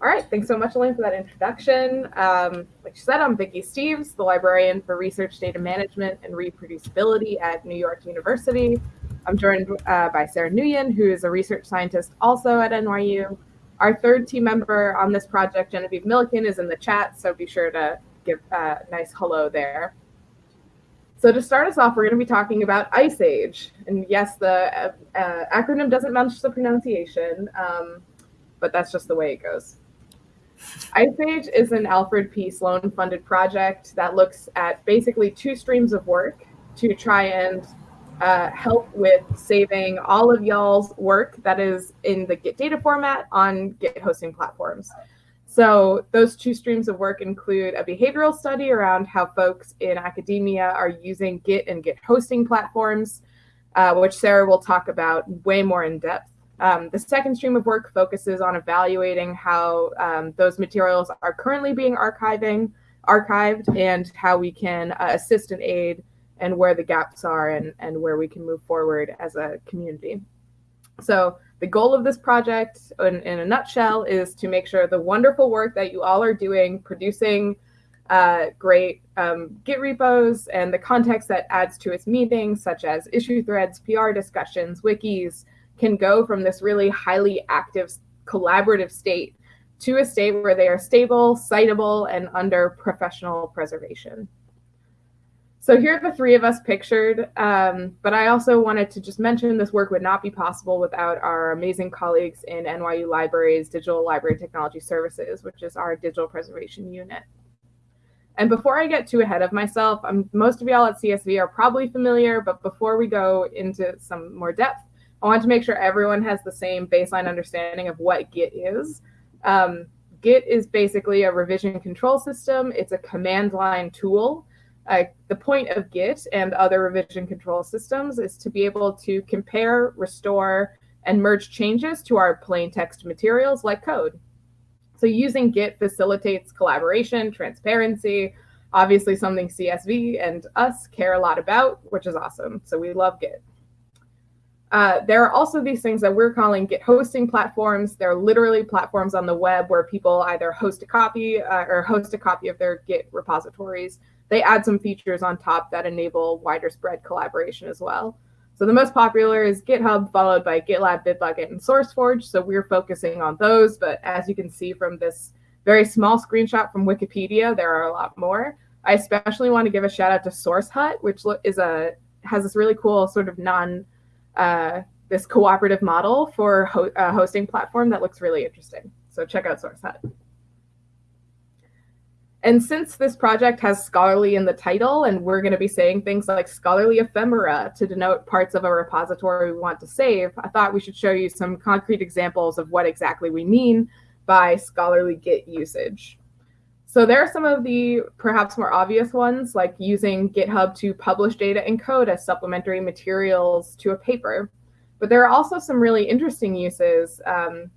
All right, thanks so much, Elaine, for that introduction. Um, like you said, I'm Vicky Steeves, the librarian for Research Data Management and Reproducibility at New York University. I'm joined uh, by Sarah Nguyen, who is a research scientist also at NYU. Our third team member on this project, Genevieve Milliken, is in the chat, so be sure to give a nice hello there. So to start us off, we're going to be talking about Ice Age. And yes, the uh, uh, acronym doesn't match the pronunciation, um, but that's just the way it goes. Ice Age is an Alfred P. Sloan funded project that looks at basically two streams of work to try and uh, help with saving all of y'all's work that is in the Git data format on Git hosting platforms. So those two streams of work include a behavioral study around how folks in academia are using Git and Git hosting platforms, uh, which Sarah will talk about way more in depth. Um, the second stream of work focuses on evaluating how um, those materials are currently being archiving, archived and how we can uh, assist and aid and where the gaps are and, and where we can move forward as a community. So the goal of this project in, in a nutshell is to make sure the wonderful work that you all are doing, producing uh, great um, Git repos and the context that adds to its meaning, such as issue threads, PR discussions, wikis, can go from this really highly active collaborative state to a state where they are stable, citable, and under professional preservation. So here are the three of us pictured, um, but I also wanted to just mention this work would not be possible without our amazing colleagues in NYU Libraries Digital Library Technology Services, which is our digital preservation unit. And before I get too ahead of myself, I'm, most of y'all at CSV are probably familiar, but before we go into some more depth, I want to make sure everyone has the same baseline understanding of what Git is. Um, Git is basically a revision control system. It's a command line tool. Uh, the point of Git and other revision control systems is to be able to compare, restore, and merge changes to our plain text materials like code. So using Git facilitates collaboration, transparency, obviously something CSV and us care a lot about, which is awesome. So we love Git. Uh, there are also these things that we're calling Git hosting platforms. They're literally platforms on the web where people either host a copy uh, or host a copy of their Git repositories. They add some features on top that enable wider spread collaboration as well. So the most popular is GitHub, followed by GitLab, Bitbucket, and SourceForge. So we're focusing on those. But as you can see from this very small screenshot from Wikipedia, there are a lot more. I especially want to give a shout out to SourceHut, which is a has this really cool sort of non uh, this cooperative model for ho a hosting platform that looks really interesting. So check out SourceHut. And since this project has scholarly in the title, and we're going to be saying things like scholarly ephemera to denote parts of a repository we want to save, I thought we should show you some concrete examples of what exactly we mean by scholarly Git usage. So there are some of the perhaps more obvious ones, like using GitHub to publish data and code as supplementary materials to a paper. But there are also some really interesting uses. Um,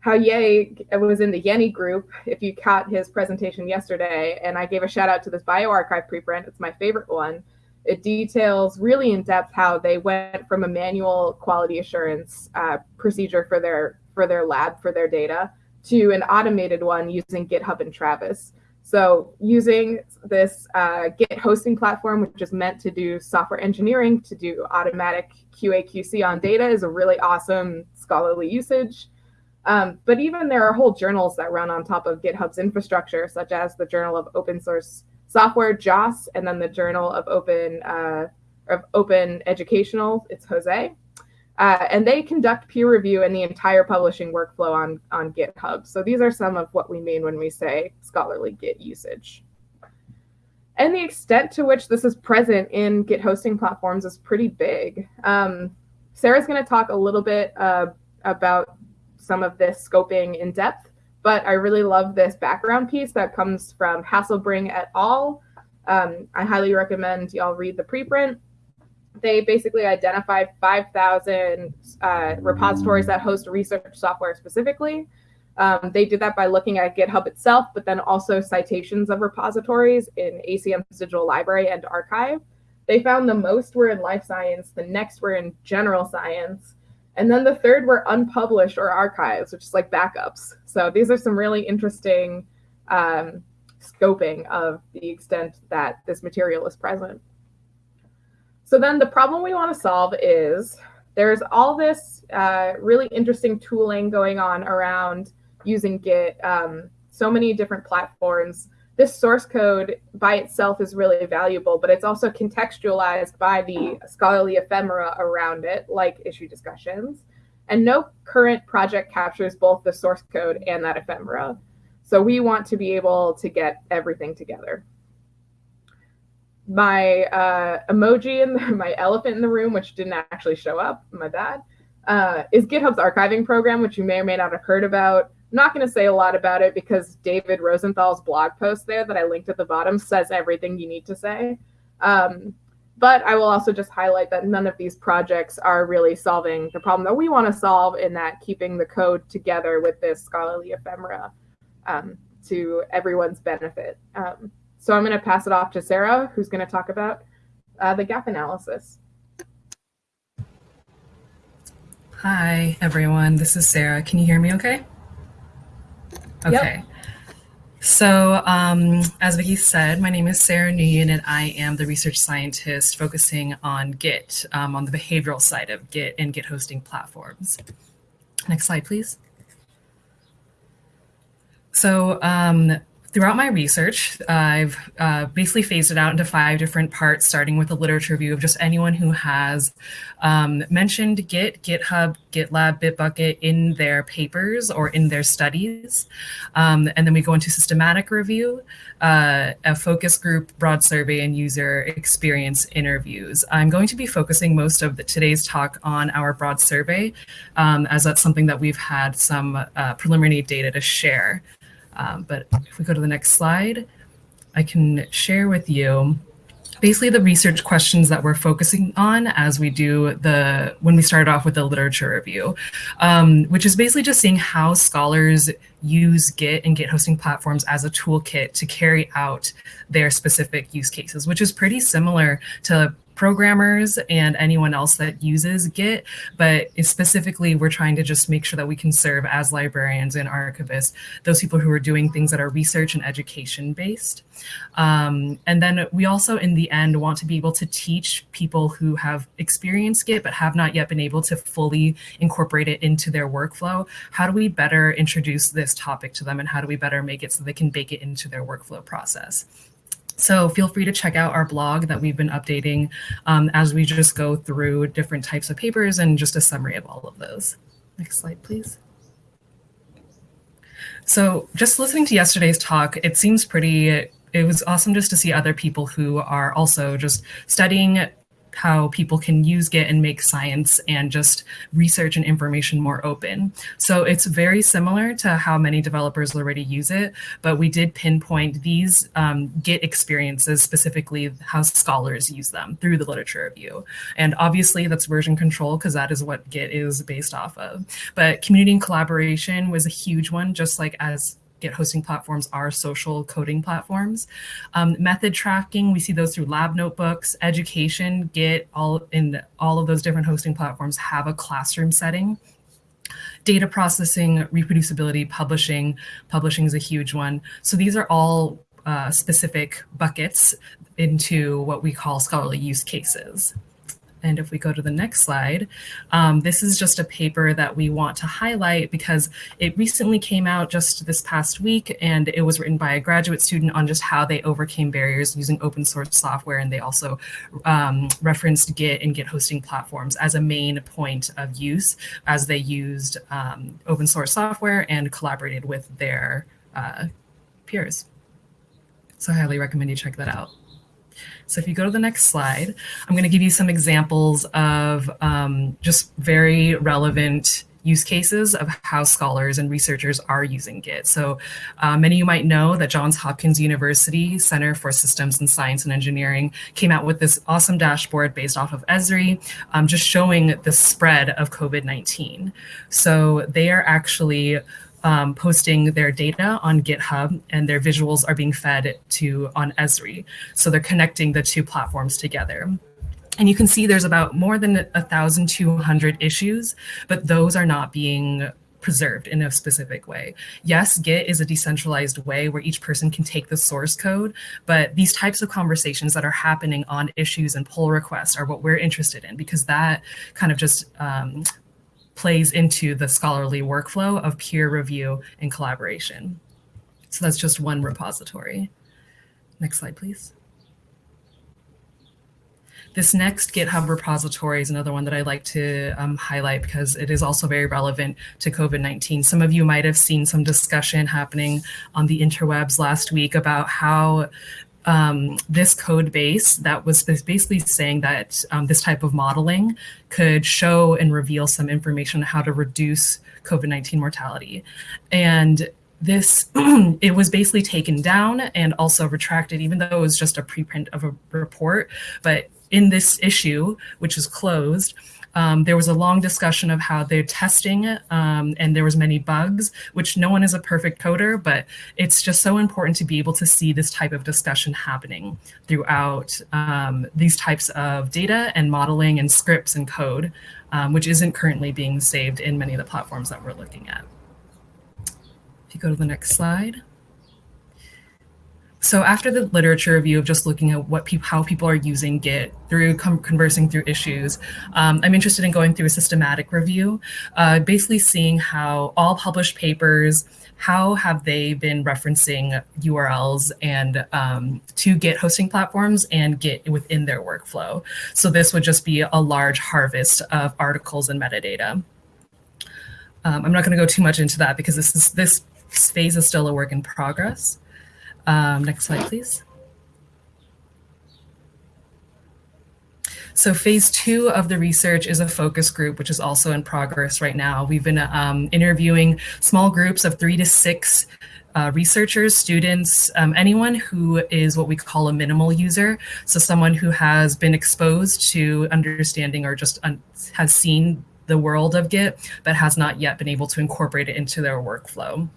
how Ye was in the Yenni group, if you caught his presentation yesterday, and I gave a shout out to this bioRxiv preprint, it's my favorite one. It details really in depth how they went from a manual quality assurance uh, procedure for their for their lab for their data to an automated one using GitHub and Travis. So using this uh, Git hosting platform, which is meant to do software engineering, to do automatic QA QC on data is a really awesome scholarly usage. Um, but even there are whole journals that run on top of GitHub's infrastructure, such as the Journal of Open Source Software, JOSS, and then the Journal of Open uh, of Open Educational, it's Jose. Uh, and they conduct peer review in the entire publishing workflow on, on GitHub. So these are some of what we mean when we say scholarly Git usage. And the extent to which this is present in Git hosting platforms is pretty big. Um, Sarah's going to talk a little bit uh, about some of this scoping in depth, but I really love this background piece that comes from Hasselbring et al. Um, I highly recommend y'all read the preprint they basically identified 5,000 uh, repositories that host research software specifically. Um, they did that by looking at GitHub itself, but then also citations of repositories in ACM's digital library and archive. They found the most were in life science, the next were in general science, And then the third were unpublished or archives, which is like backups. So these are some really interesting um, scoping of the extent that this material is present. So then the problem we want to solve is there's all this uh, really interesting tooling going on around using Git, um, so many different platforms. This source code by itself is really valuable, but it's also contextualized by the scholarly ephemera around it, like issue discussions. And no current project captures both the source code and that ephemera. So we want to be able to get everything together. My uh, emoji and my elephant in the room, which didn't actually show up, my bad, uh, is GitHub's archiving program, which you may or may not have heard about. I'm not going to say a lot about it because David Rosenthal's blog post there that I linked at the bottom says everything you need to say. Um, but I will also just highlight that none of these projects are really solving the problem that we want to solve in that keeping the code together with this scholarly ephemera um, to everyone's benefit. Um, so I'm going to pass it off to Sarah, who's going to talk about uh, the gap analysis. Hi, everyone. This is Sarah. Can you hear me okay? Okay. Yep. So um, as Vicky said, my name is Sarah Nguyen and I am the research scientist focusing on Git, um, on the behavioral side of Git and Git hosting platforms. Next slide, please. So um, throughout my research, I've uh, basically phased it out into five different parts, starting with a literature review of just anyone who has um, mentioned Git, GitHub, GitLab, Bitbucket in their papers or in their studies. Um, and then we go into systematic review, uh, a focus group, broad survey, and user experience interviews. I'm going to be focusing most of the, today's talk on our broad survey, um, as that's something that we've had some uh, preliminary data to share. Um, but if we go to the next slide, I can share with you basically the research questions that we're focusing on as we do the when we started off with the literature review, um, which is basically just seeing how scholars use Git and Git hosting platforms as a toolkit to carry out their specific use cases, which is pretty similar to programmers and anyone else that uses Git, but specifically we're trying to just make sure that we can serve as librarians and archivists, those people who are doing things that are research and education based. Um, and then we also in the end want to be able to teach people who have experienced Git but have not yet been able to fully incorporate it into their workflow. How do we better introduce this topic to them and how do we better make it so they can bake it into their workflow process? So feel free to check out our blog that we've been updating um, as we just go through different types of papers and just a summary of all of those. Next slide, please. So just listening to yesterday's talk, it seems pretty, it was awesome just to see other people who are also just studying how people can use Git and make science and just research and information more open. So it's very similar to how many developers already use it, but we did pinpoint these um, Git experiences, specifically how scholars use them through the literature review. And obviously that's version control because that is what Git is based off of. But community and collaboration was a huge one, just like as Git hosting platforms are social coding platforms. Um, method tracking, we see those through lab notebooks, education, Git, all in all of those different hosting platforms have a classroom setting. Data processing, reproducibility, publishing, publishing is a huge one. So these are all uh, specific buckets into what we call scholarly use cases. And if we go to the next slide, um, this is just a paper that we want to highlight because it recently came out just this past week and it was written by a graduate student on just how they overcame barriers using open source software. And they also um, referenced Git and Git hosting platforms as a main point of use as they used um, open source software and collaborated with their uh, peers. So I highly recommend you check that out. So if you go to the next slide, I'm going to give you some examples of um, just very relevant use cases of how scholars and researchers are using Git. So uh, many of you might know that Johns Hopkins University Center for Systems and Science and Engineering came out with this awesome dashboard based off of Esri, um, just showing the spread of COVID-19. So they are actually um, posting their data on GitHub and their visuals are being fed to on Esri. So they're connecting the two platforms together. And you can see there's about more than 1,200 issues, but those are not being preserved in a specific way. Yes, Git is a decentralized way where each person can take the source code, but these types of conversations that are happening on issues and pull requests are what we're interested in because that kind of just um, plays into the scholarly workflow of peer review and collaboration. So that's just one repository. Next slide, please. This next GitHub repository is another one that I like to um, highlight because it is also very relevant to COVID-19. Some of you might have seen some discussion happening on the interwebs last week about how um, this code base that was basically saying that um, this type of modeling could show and reveal some information on how to reduce COVID-19 mortality. And this, it was basically taken down and also retracted, even though it was just a preprint of a report. But in this issue, which is closed, um, there was a long discussion of how they're testing um, and there was many bugs, which no one is a perfect coder, but it's just so important to be able to see this type of discussion happening throughout um, these types of data and modeling and scripts and code, um, which isn't currently being saved in many of the platforms that we're looking at. If you go to the next slide. So after the literature review of just looking at what people, how people are using Git through conversing through issues, um, I'm interested in going through a systematic review, uh, basically seeing how all published papers, how have they been referencing URLs and um, to Git hosting platforms and Git within their workflow. So this would just be a large harvest of articles and metadata. Um, I'm not going to go too much into that because this is this phase is still a work in progress. Um, next slide, please. So phase two of the research is a focus group, which is also in progress right now. We've been um, interviewing small groups of three to six uh, researchers, students, um, anyone who is what we call a minimal user. So someone who has been exposed to understanding or just has seen the world of Git, but has not yet been able to incorporate it into their workflow.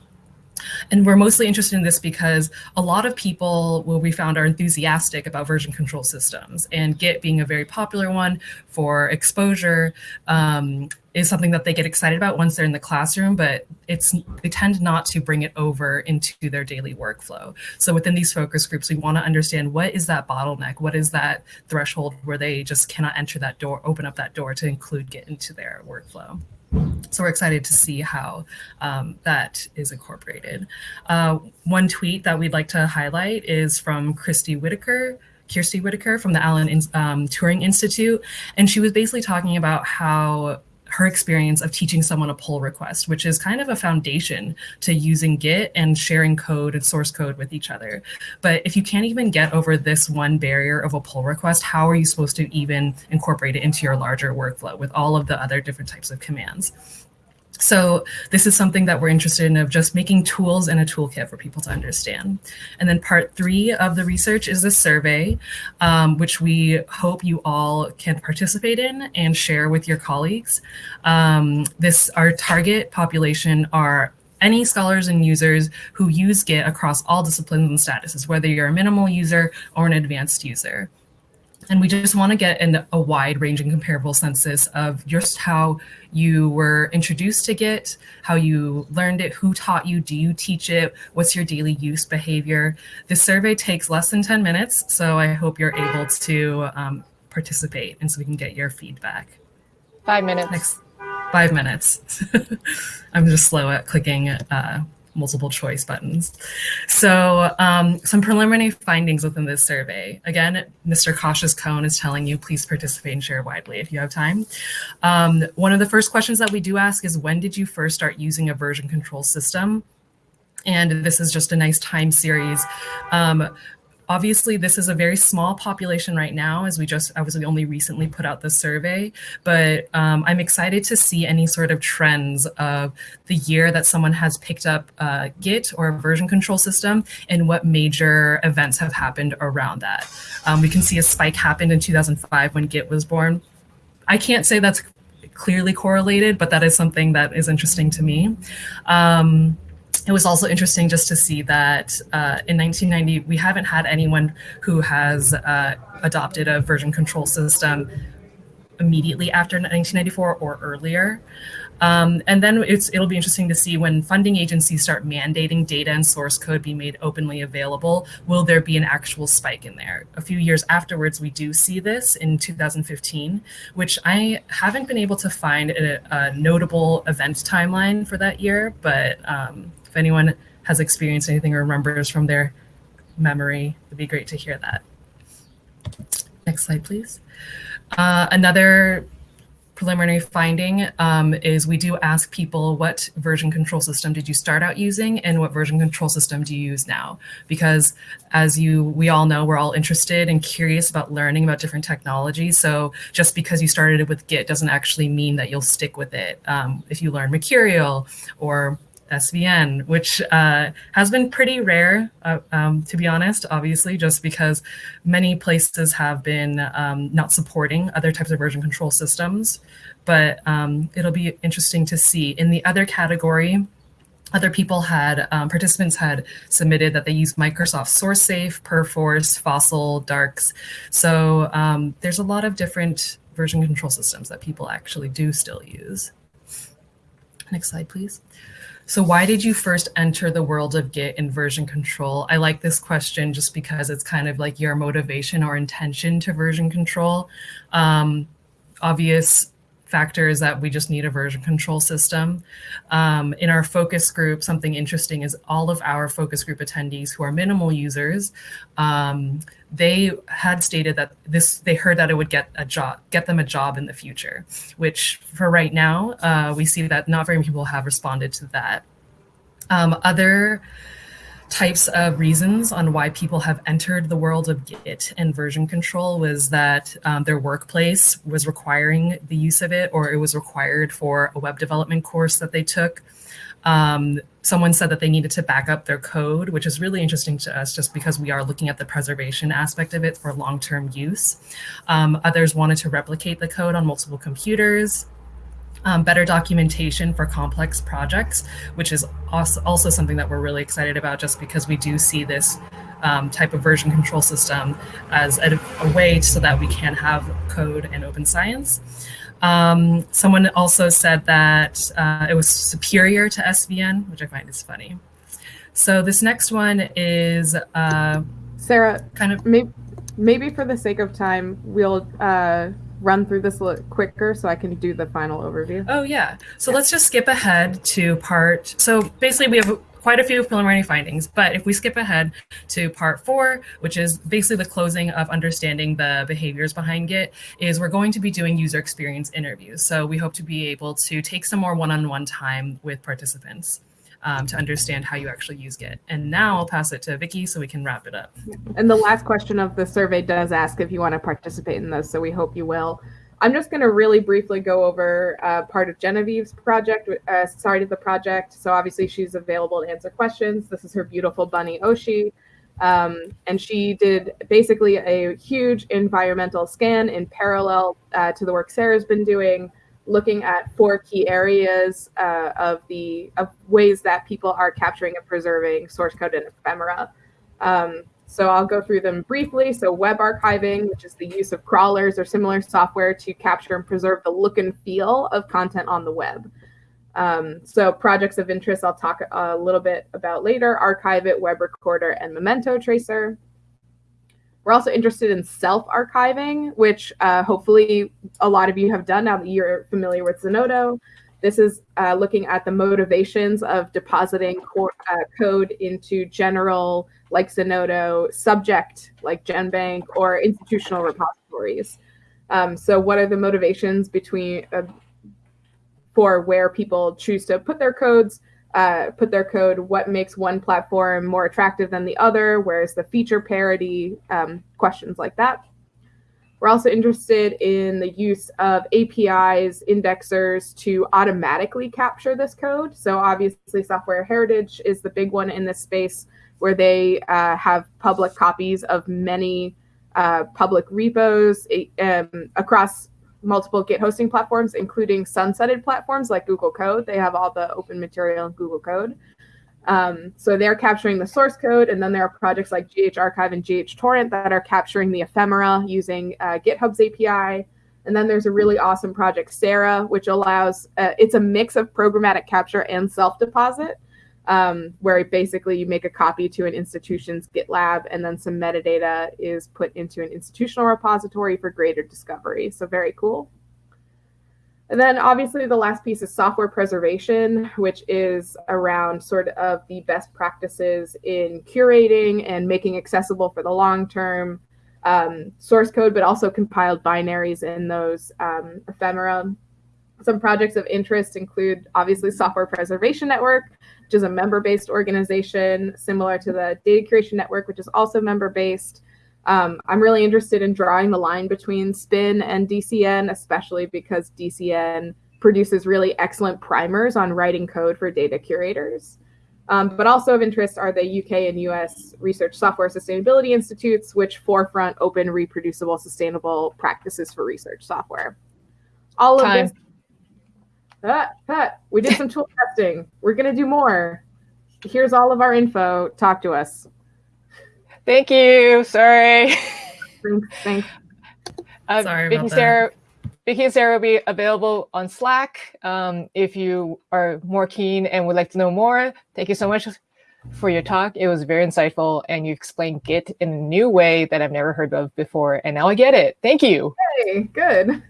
And we're mostly interested in this because a lot of people, what we found, are enthusiastic about version control systems. And Git being a very popular one for exposure um, is something that they get excited about once they're in the classroom, but it's they tend not to bring it over into their daily workflow. So within these focus groups, we want to understand what is that bottleneck? What is that threshold where they just cannot enter that door, open up that door to include Git into their workflow? So we're excited to see how um, that is incorporated. Uh, one tweet that we'd like to highlight is from Christy Whitaker, Kirstie Whitaker from the Alan um, Turing Institute. And she was basically talking about how her experience of teaching someone a pull request, which is kind of a foundation to using Git and sharing code and source code with each other. But if you can't even get over this one barrier of a pull request, how are you supposed to even incorporate it into your larger workflow with all of the other different types of commands? So this is something that we're interested in of just making tools and a toolkit for people to understand. And then part three of the research is a survey, um, which we hope you all can participate in and share with your colleagues. Um, this Our target population are any scholars and users who use Git across all disciplines and statuses, whether you're a minimal user or an advanced user. And we just want to get in a wide ranging comparable census of just how you were introduced to Git, how you learned it, who taught you, do you teach it, what's your daily use behavior. The survey takes less than 10 minutes, so I hope you're able to um, participate and so we can get your feedback. Five minutes. Next, five minutes. I'm just slow at clicking uh, multiple choice buttons. So um, some preliminary findings within this survey. Again, Mr. Cautious Cone is telling you, please participate and share widely if you have time. Um, one of the first questions that we do ask is when did you first start using a version control system? And this is just a nice time series. Um, Obviously, this is a very small population right now, as we just, I was only recently put out the survey, but um, I'm excited to see any sort of trends of the year that someone has picked up uh, Git or a version control system and what major events have happened around that. Um, we can see a spike happened in 2005 when Git was born. I can't say that's clearly correlated, but that is something that is interesting to me. Um, it was also interesting just to see that uh, in 1990 we haven't had anyone who has uh, adopted a version control system immediately after 1994 or earlier. Um, and then it'll be interesting to see when funding agencies start mandating data and source code be made openly available, will there be an actual spike in there? A few years afterwards, we do see this in 2015, which I haven't been able to find a, a notable event timeline for that year, but um, if anyone has experienced anything or remembers from their memory, it'd be great to hear that. Next slide, please. Uh, another preliminary finding um, is we do ask people what version control system did you start out using and what version control system do you use now? Because as you we all know, we're all interested and curious about learning about different technologies. So just because you started with Git doesn't actually mean that you'll stick with it. Um, if you learn Mercurial or SVN, which uh, has been pretty rare, uh, um, to be honest, obviously, just because many places have been um, not supporting other types of version control systems. But um, it'll be interesting to see. In the other category, other people had, um, participants had submitted that they use Microsoft SourceSafe, Perforce, Fossil, Darcs. So um, there's a lot of different version control systems that people actually do still use. Next slide, please. So why did you first enter the world of Git and version control? I like this question just because it's kind of like your motivation or intention to version control. Um, obvious factor is that we just need a version control system. Um, in our focus group, something interesting is all of our focus group attendees who are minimal users, um, they had stated that this they heard that it would get a job, get them a job in the future, which for right now, uh, we see that not very many people have responded to that. Um, other types of reasons on why people have entered the world of Git and version control was that um, their workplace was requiring the use of it or it was required for a web development course that they took. Um, someone said that they needed to back up their code, which is really interesting to us just because we are looking at the preservation aspect of it for long-term use. Um, others wanted to replicate the code on multiple computers. Um, better documentation for complex projects, which is also, also something that we're really excited about just because we do see this um, type of version control system as a, a, way so that we can have code and open science. Um, someone also said that uh, it was superior to SVN, which I find is funny. So this next one is uh, Sarah. Kind of maybe, maybe for the sake of time, we'll uh, run through this a little quicker so I can do the final overview. Oh yeah. So yeah. let's just skip ahead to part. So basically, we have quite a few preliminary findings. But if we skip ahead to part four, which is basically the closing of understanding the behaviors behind Git, is we're going to be doing user experience interviews. So we hope to be able to take some more one-on-one -on -one time with participants. Um, to understand how you actually use Git. And now I'll pass it to Vicky so we can wrap it up. And the last question of the survey does ask if you want to participate in this, so we hope you will. I'm just going to really briefly go over uh, part of Genevieve's project, uh, to the project. So obviously she's available to answer questions. This is her beautiful bunny Oshi. Um, and she did basically a huge environmental scan in parallel uh, to the work Sarah's been doing, looking at four key areas uh, of the of ways that people are capturing and preserving source code and ephemera. Um, so I'll go through them briefly. So web archiving, which is the use of crawlers or similar software to capture and preserve the look and feel of content on the web. Um, so projects of interest I'll talk a little bit about later, Archive-It, Web Recorder, and Memento Tracer. We're also interested in self-archiving, which uh, hopefully a lot of you have done now that you're familiar with Zenodo. This is uh, looking at the motivations of depositing uh, code into general like Zenodo, subject like GenBank, or institutional repositories. Um, so what are the motivations between uh, for where people choose to put their codes, uh, put their code, what makes one platform more attractive than the other, where's the feature parity, um, questions like that. We're also interested in the use of APIs, indexers to automatically capture this code. So obviously software heritage is the big one in this space where they uh, have public copies of many uh, public repos um, across multiple Git hosting platforms, including sunsetted platforms like Google Code. They have all the open material in Google Code. Um, so they're capturing the source code, and then there are projects like GHArchive and GHTorrent that are capturing the ephemera using uh, GitHub's API. And then there's a really awesome project, SARA, which allows uh, it's a mix of programmatic capture and self deposit, um, where basically you make a copy to an institution's GitLab, and then some metadata is put into an institutional repository for greater discovery. So very cool. And then obviously the last piece is software preservation, which is around sort of the best practices in curating and making accessible for the long term um, source code, but also compiled binaries in those um, ephemera. Some projects of interest include obviously Software Preservation Network, which is a member-based organization similar to the Data Curation Network, which is also member-based. Um, I'm really interested in drawing the line between SPIN and DCN, especially because DCN produces really excellent primers on writing code for data curators. Um, but also of interest are the UK and US Research Software Sustainability Institutes, which forefront open, reproducible, sustainable practices for research software. All of Time. this. Pat, Pat, we did some tool testing. We're going to do more. Here's all of our info. Talk to us. Thank you. Sorry. Thanks. Thanks. Uh, Sorry Vicky about that. Vicky and Sarah will be available on Slack um, if you are more keen and would like to know more. Thank you so much for your talk. It was very insightful, and you explained Git in a new way that I've never heard of before, and now I get it. Thank you. Hey, good.